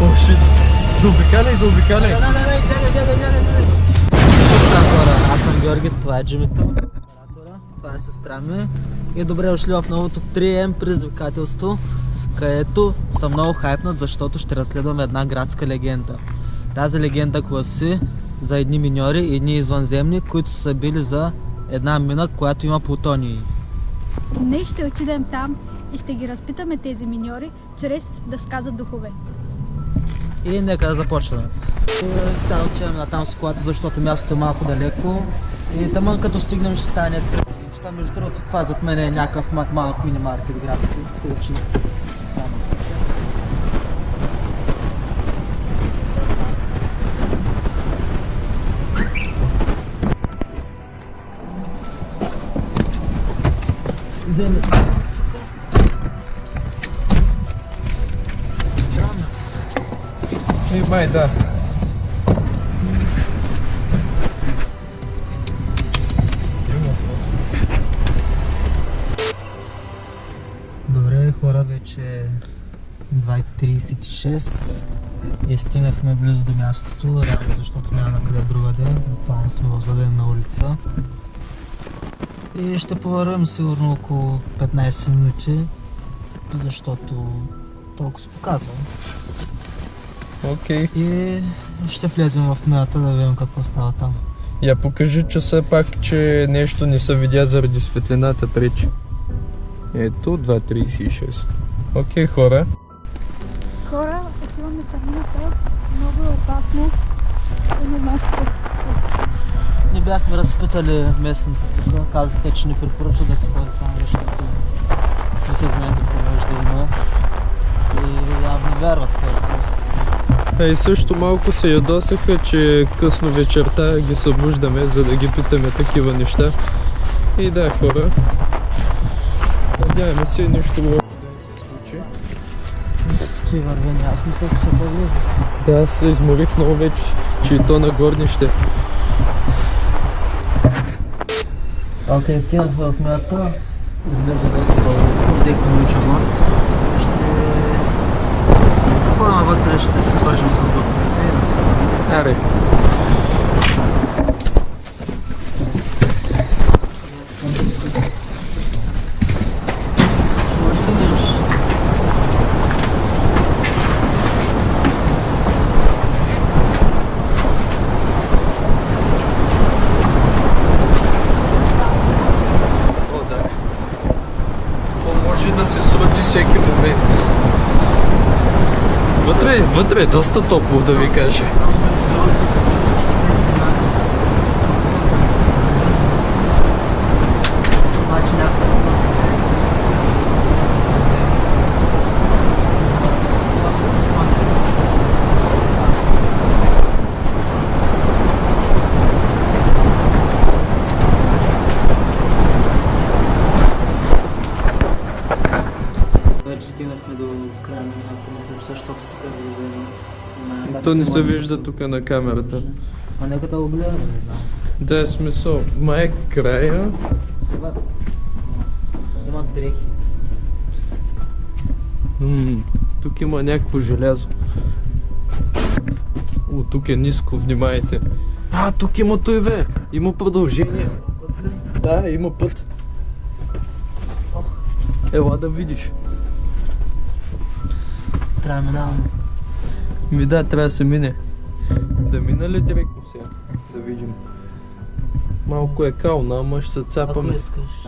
О, шит. Заобикаляй, заобикаляй. Не, не, не, бягай, бягай, бягай, бягай. Пуска хора, аз съм Георги, това е Джимито. Оператора, Това е сестра ми. И добре дошли в новото 3M предизвикателство, където съм много хайпнат, защото ще разследваме една градска легенда. Тази легенда гласи за едни миньори, едни извънземни, които са били за една мина, която има плутонии. Днес ще отидем там и ще ги разпитаме тези миньори, чрез да сказат духове. И нека да започваме. И Сега отиваме на там склада, защото мястото е малко далеко. И тъмън като стигнем ще стане неща. Между другото, това зад мен е някакъв мак малък мини-маркет градски. Ключи. Земля. Да. Добре, хора, вече е 2.36 и стигнахме близо до мястото, реално защото няма на къде другаде, буквално сме в задена улица. И ще повървим сигурно около 15 минути, защото толкова се показва. Окей. И ще влезем в мината да видим какво става там. Я покажи, че все пак, че нещо не се видя заради светлината пречи. Ето, 2.36. Окей, хора. Хора, отиваме в мината, много е опасно и не. Не бяхме разпитали местните тук, казаха, че не препоръчва да се ходи там, защото не се знае какво може да има. И явно вярват хората. Ей, също малко се ядосаха, че късно вечерта ги събуждаме, за да ги питаме такива неща. И да, хора. Надяваме се нещо лошо да се случи. Ти върви, аз мисля, че ще бъде. Да, аз се изморих много вече, че и то на горнище. Окей, стигнахме в мината. Изглежда доста дълго. Декно ми чамор. Ще... Ходим вътре, ще се свържем с духовете. Аре. Ще видиш. О, да. Вътре, вътре е доста топло, да ви кажа. Обаче някакво. Вече стигнахме до края на миналата, защото тук е видно. То не се вижда тук на камерата. А нека да го гледаме, не знам. Да, е смисъл. Май е края. Има, дрехи. М, тук има някакво желязо. О, тук е ниско, внимайте. А, тук има тойве. Има продължение. Да, има път. Ела да видиш. Трябва да минаваме. Ми да, трябва да се мине. Да мина ли директно сега? Да видим. Малко е кално, ама ще се Ако цапаме. искаш.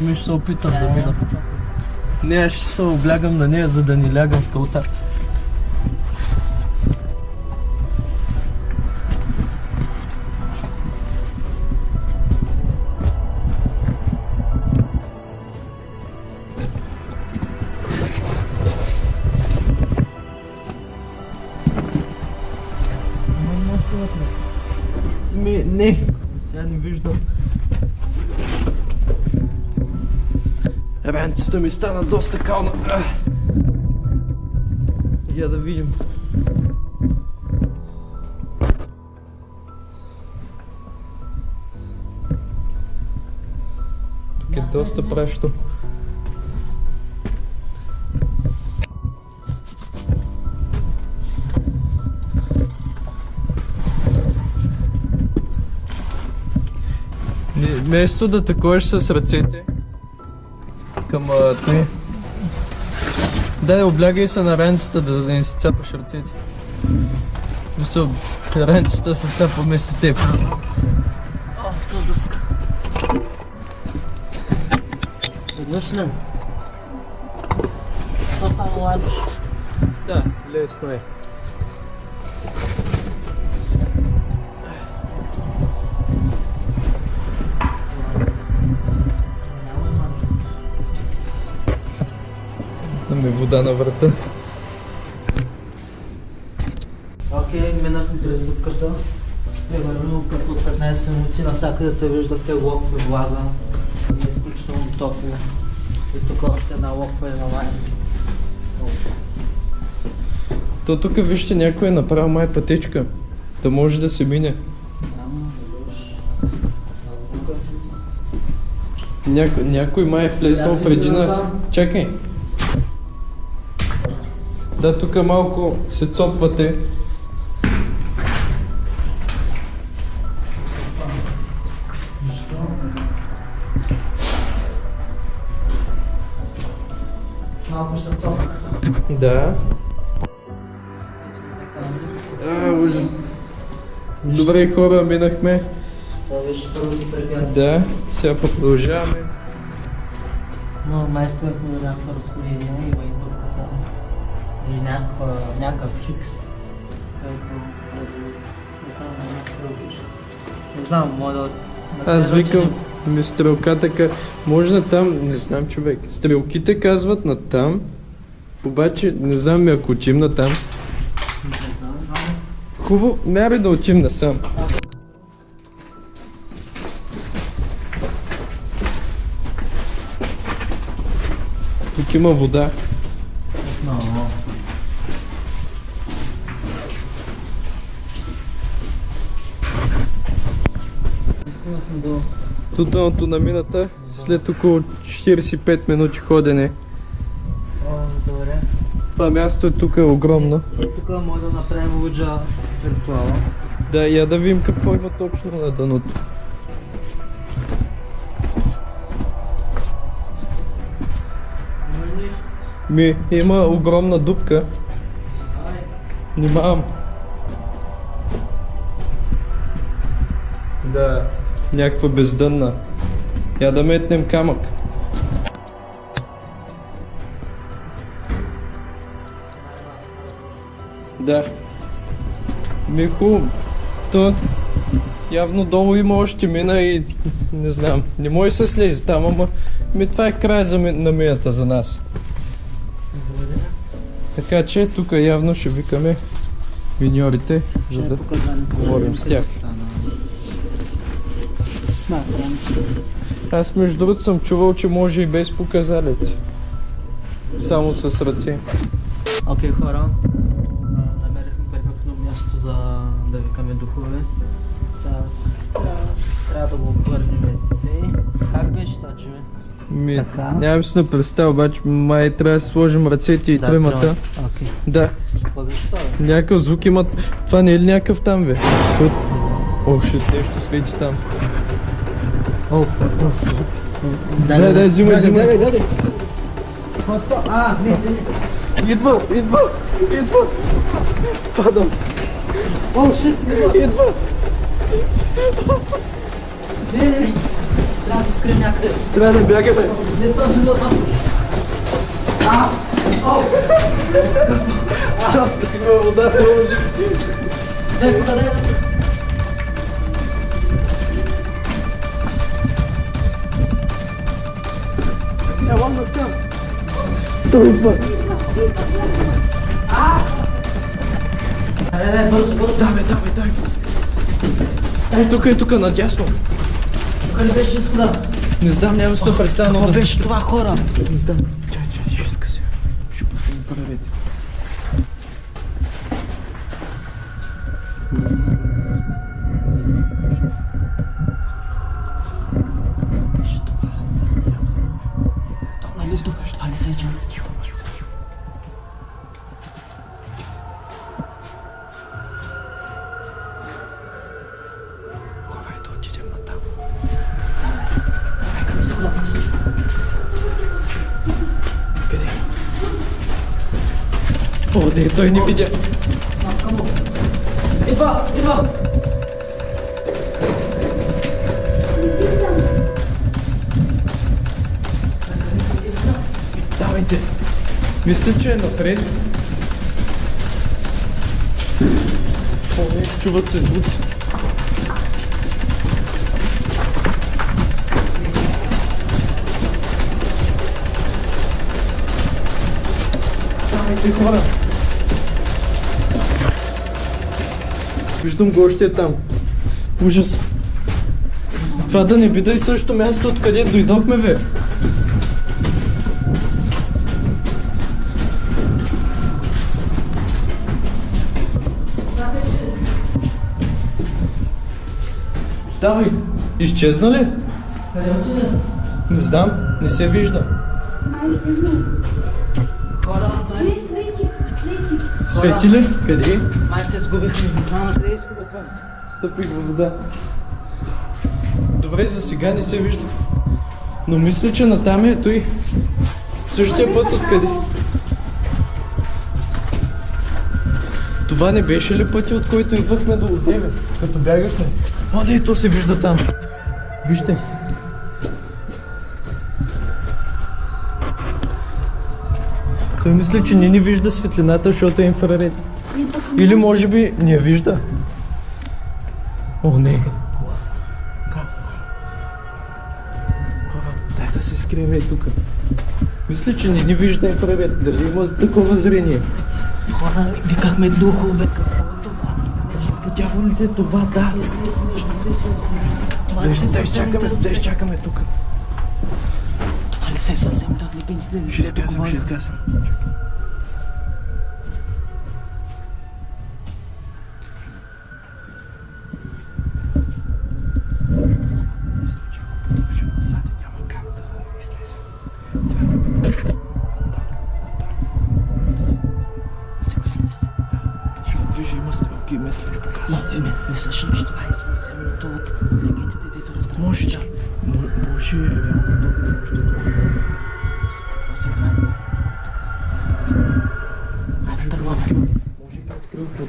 Ми ще се опитам да мина. Не, аз ще се облягам на нея, за да не лягам в кълта. Сега не виждам. Ранцата ми стана доста кална. Я да видим. е доста пращо. Вместо да такуваш с ръцете към той. Дай, облягай се на ранцата, да, да не си цапаш ръцете. Мисъл, ранцата се цапа вместо теб. О, тази дъска. Идваш ли? То само ладиш. Да, лесно е. Имаме вода на врата. Окей, минахме през дупката. Примерно като от 15 минути навсякъде се вижда се локва влага. И е изключително топло. И тук още една локва е на лайн. То тук вижте някой е направил май пътечка. Да може да се мине. Няко, някой май е влезнал преди нас. Чакай. Да, тук малко се цопвате. Малко ще цок. Да. А, ужас. Добре хора, минахме. Това беше първото препятствие. Да, сега продължаваме. Но май стигнахме до някаква разходение, има и дупката. Някаква, някакъв хикс, който не знам, на може да... Аз да викам, ми стрелката ка... Може на там, не знам човек. Стрелките казват на там. Обаче, не знам ми ако учим на там. Хубаво, не бе да учим насам. Тук има вода. Тут дъното на мината, след около 45 минути ходене. О, добре. Това място е тук е огромно. Тук може да направим луджа виртуала. Да, я да видим какво има точно на дъното. Ми, има огромна дупка. Внимавам. Да, някаква бездънна. Я да метнем камък. Да. Ми е хубаво. То явно долу има още мина и не знам. Не може се слезе там, ама ми това е край за, ми- на мината за нас. Така че тук явно ще викаме миньорите, за да... показаница. говорим с тях. На, Франция. Аз между другото съм чувал, че може и без показалец. Само с ръце. Окей, хора. А, Намерихме перфектно място за да викаме духове. Сега трябва, трябва да го обърнем. Как беше сега, Джиме? Ми, Така. нямам си на представа, обаче май трябва да сложим ръцете и Да, тримата. Окей. Да, някакъв звук имат. Това не е ли някакъв там, бе? О, шит, нещо свети там. О, какъв звук. Дай, дай, взимай, взимай. Гледай, гледай. Какво е това? А, не, не, не. Идва, идва, идва. Падам, О, шит, идва. идва. Не, не, не. Трябва да се скрием някъде. Трябва да бягаме. Не този да това. А! О! Аз такива вода не може. Дай тук, дай, дай. Идва. Дай, дай, бързо, бързо. Давай, давай, давай. Ей, тук е, тук, надясно. Тук ли беше изхода? Не знам, нямам си да представя, но Какво беше това, хора? Не знам. Чай, чай, ще скъся. Ще пуснем вървете. Беше това. Къде? Той не видя. Идва, идва! Давайте. Мисля, че е напред. О, не, чуват се звуци. Давайте хора. Виждам го още е там. Ужас. Това да не бида и същото място, откъде дойдохме, бе. Давай, изчезна ли? Къде отиде? Не знам, не се вижда. Свети. Ли? Къде? май се сгубихме, не знам на къде иска да пъм. Стъпих във вода. Добре, за сега не се вижда. Но мисля, че натам е той. Същия път откъде. Това не беше ли пътя, от който идвахме до Одеве, като бягахме? О, не, то се вижда там. Вижте. Той мисля, че не ни вижда светлината, защото е инфраред. Или може би не я вижда. О, не. Дай да се скрием и тук. Мисля, че не ни вижда инфраред. Дали има такова зрение? Хора, викахме духове, какво е това? По дяволите това, да. Това ли се да изчакаме, да изчакаме тук. Това ли се съвсем да отлепените? Ще изгасам, ще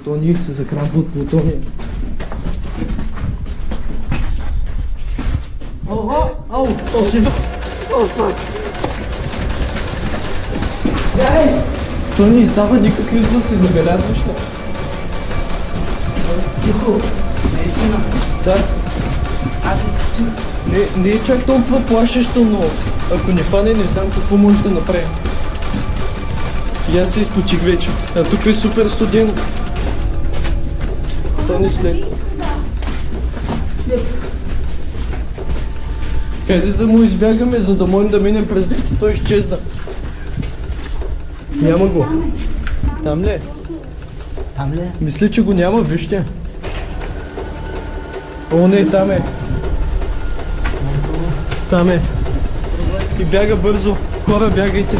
плутоний се закрамва от плутония. О, о, о, жива! О, фак! Бягай! Той не издава никакви звуци, забелязваш ли? Тихо! Наистина! Да. Аз изпочвам. Не, не е чак толкова плашещо, но ако не фане, не знам какво може да направим. И аз се изпочих вече. А тук е супер студено. След. Хайде да му избягаме, за да можем да минем през... Той изчезна. Няма го. Там ли е? Там ли е? Мисля, че го няма, вижте. О, не, там е. Там е. И бяга бързо. Хора, бягайте.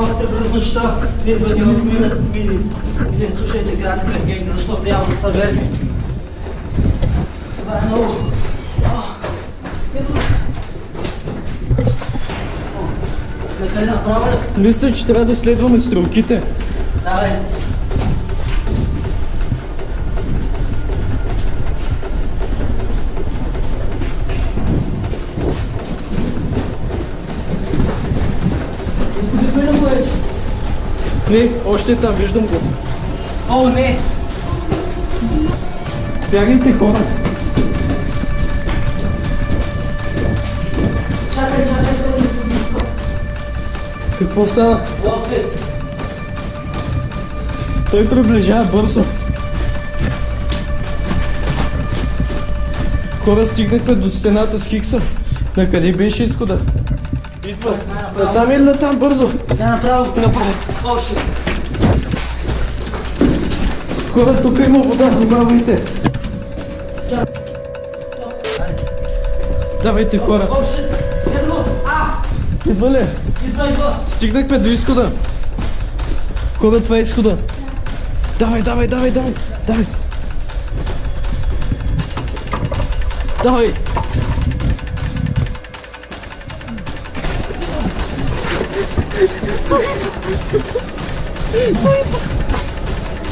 Вътре през нощта. Бъде в мирът ми. И не слушайте градски легенди, защото явно са верни. Това е много. Мисля, че трябва да следваме стрелките. Давай. Не, още там, виждам го. О, не! Бягайте, хора. Чакай, чакай. Какво стана? Той приближава бързо. Хора, стигнахме до стената с Хикса. На къде беше изхода? Идва. Натам или натам бързо? Да, направо. Направо. Още. Хора, тук има вода, внимавайте. Давайте хора. Още. Идва ли? Идва, идва. Стигнахме до изхода. Хора, това е изхода. Давай, давай, давай, давай. Давай. Давай.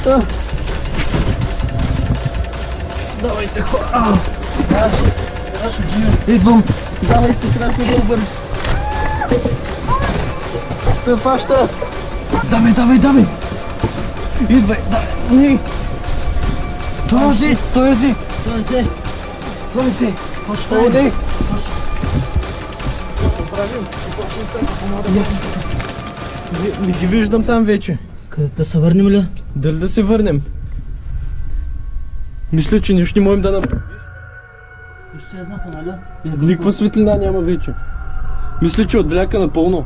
Да. Давайте хора! Идвам! Давайте, трябва да бързи! Те фаща! Давай, давай, давай! Идвай, давай! Този! Този! Този! Този! Поштай! Оди! Yes. Не, ги виждам там вече. Къде да се върнем ли? Дали да се върнем? Мисля, че нищо не можем да направим. Изчезнаха, нали? Никаква светлина няма вече. Мисля, че отвляка напълно.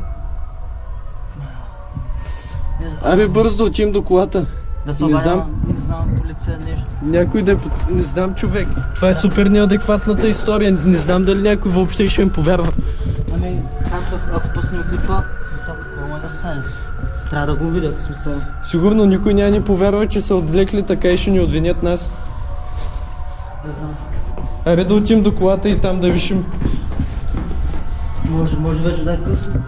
Абе бързо да отидем до колата. Да се не знам. Не знам, полиция нещо. Някой да е... Не знам човек. Това е супер неадекватната история. Не знам дали някой въобще ще им повярва. Ами, както ако пуснем клипа, смисъл какво може да стане? Трябва да го видят, смисъл. Сигурно никой няма ни повярва, че са отвлекли така и ще ни отвинят нас. Не знам. Абе да отидем до колата и там да вишим. Може, може вече да е късно.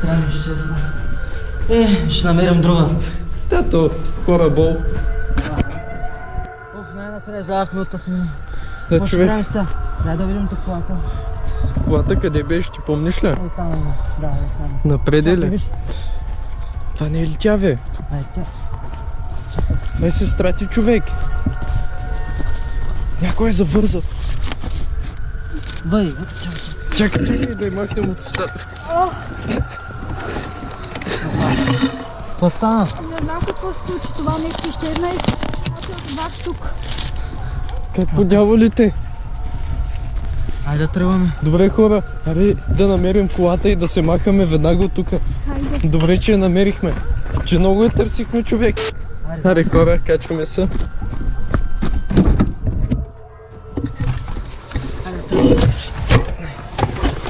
Трябва да ще знае. Е, ще намерим друга. Тато, хора бол. Ох, най-накрая взявахме от сме. Да, човек. Дай да видим тук колата. Колата къде беше, ти помниш ли? Ой, там има. Да, е там. Напред е Чакай, ли? Това не е ли тя, бе? Ай, тя. Това е сестра ти човек. Някой е завързал. Бъй, Чакай, чакай да я махнем от устата. какво стана? Не знам какво се случи, това нещо изчезна и аз от вас тук. Как по дяволите? Айде да тръгваме. Добре хора, аре да намерим колата и да се махаме веднага от тук. Хайде. Добре, че я намерихме. Че много я търсихме човек. Аре хора, качваме се.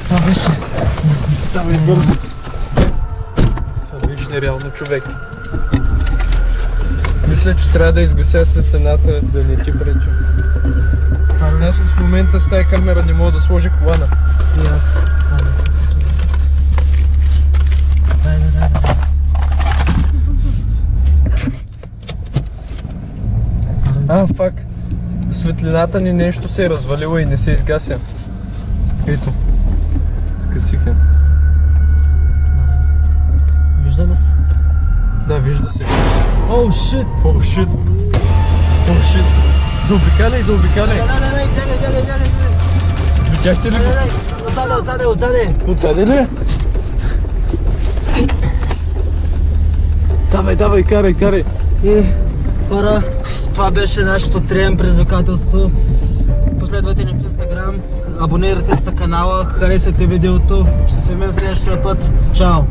Това беше. Давай бързо. Това виж нереално човек. Мисля, че трябва да изгася светлината, да не ти пречи. Аз в момента с тази камера не мога да сложа колана. И аз. А, фак. Светлината ни нещо се е развалила и не се изгася. Ето. Скъсиха. Вижда ли се? Да, вижда се. Оу, шит! О, шит. О, шит. Заобикаляй, заобикаляй. Дай, дай, дай, бягай, бягай, бягай. Видяхте ли дай, дай. Отзаде, отзаде, отзаде. Отсаде ли? Давай, давай, карай, карай. И хора, това беше нашето трием предизвикателство. Последвайте ни в Инстаграм, абонирайте се за канала, харесайте видеото. Ще се видим следващия път. Чао!